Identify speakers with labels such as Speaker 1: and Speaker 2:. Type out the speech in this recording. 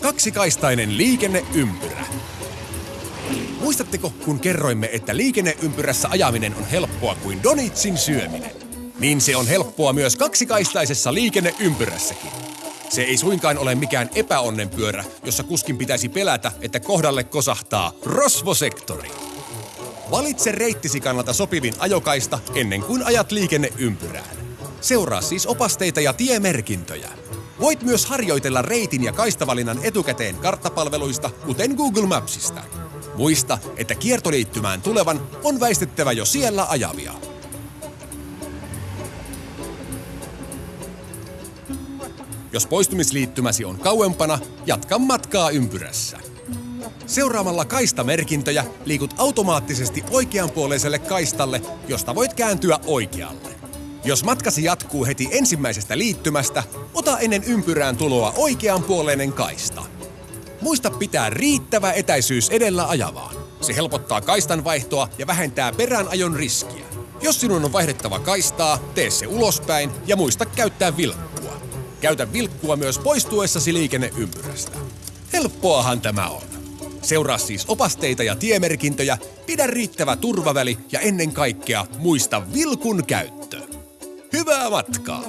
Speaker 1: Kaksikaistainen liikenneympyrä. Muistatteko, kun kerroimme, että liikenneympyrässä ajaminen on helppoa kuin donitsin syöminen? Niin se on helppoa myös kaksikaistaisessa liikenneympyrässäkin. Se ei suinkaan ole mikään epäonnenpyörä, jossa kuskin pitäisi pelätä, että kohdalle kosahtaa rosvosektori. Valitse reittisi kannalta sopivin ajokaista ennen kuin ajat liikenneympyrään. Seuraa siis opasteita ja tiemerkintöjä. Voit myös harjoitella reitin ja kaistavalinnan etukäteen karttapalveluista, kuten Google Mapsista. Muista, että kiertoliittymään tulevan on väistettävä jo siellä ajavia. Jos poistumisliittymäsi on kauempana, jatka matkaa ympyrässä. Seuraamalla kaistamerkintöjä liikut automaattisesti oikeanpuoleiselle kaistalle, josta voit kääntyä oikealle. Jos matkasi jatkuu heti ensimmäisestä liittymästä, ota ennen ympyrään tuloa oikeanpuoleinen kaista. Muista pitää riittävä etäisyys edellä ajavaan. Se helpottaa kaistan vaihtoa ja vähentää peräänajon riskiä. Jos sinun on vaihdettava kaistaa, tee se ulospäin ja muista käyttää vilkkua. Käytä vilkkua myös poistuessasi liikenneympyrästä. Helppoahan tämä on. Seuraa siis opasteita ja tiemerkintöjä, pidä riittävä turvaväli ja ennen kaikkea muista vilkun käyttö. Hyvää matkaa!